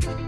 Bye.